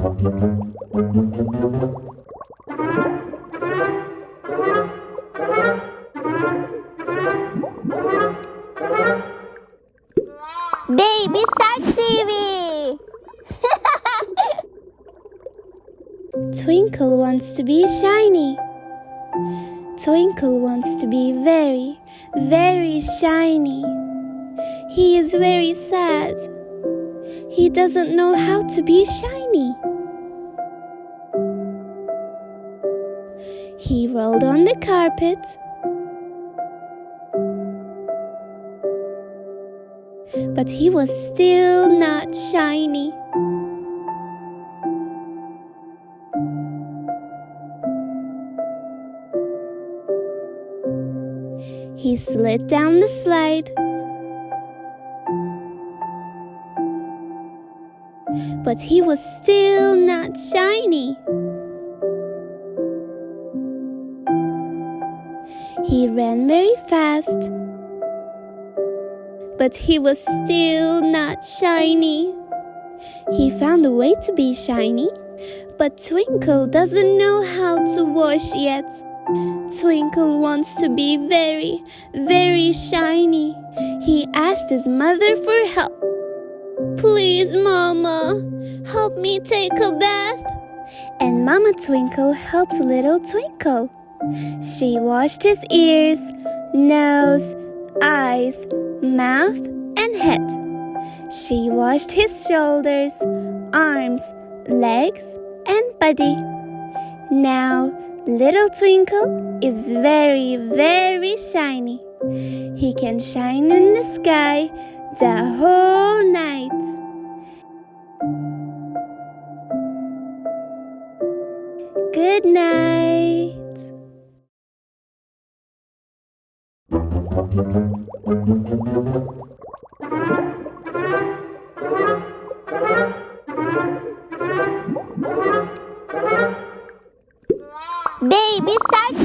Baby Shark TV! Twinkle wants to be shiny. Twinkle wants to be very, very shiny. He is very sad. He doesn't know how to be shiny. He rolled on the carpet. But he was still not shiny. He slid down the slide. But he was still not shiny. He ran very fast. But he was still not shiny. He found a way to be shiny, but Twinkle doesn't know how to wash yet. Twinkle wants to be very, very shiny. He asked his mother for help. Please, Mama, help me take a bath. And Mama Twinkle helped little Twinkle. She washed his ears, nose, eyes, mouth, and head. She washed his shoulders, arms, legs, and body. Now, Little Twinkle is very, very shiny. He can shine in the sky the whole night. Good night. Baby Shark!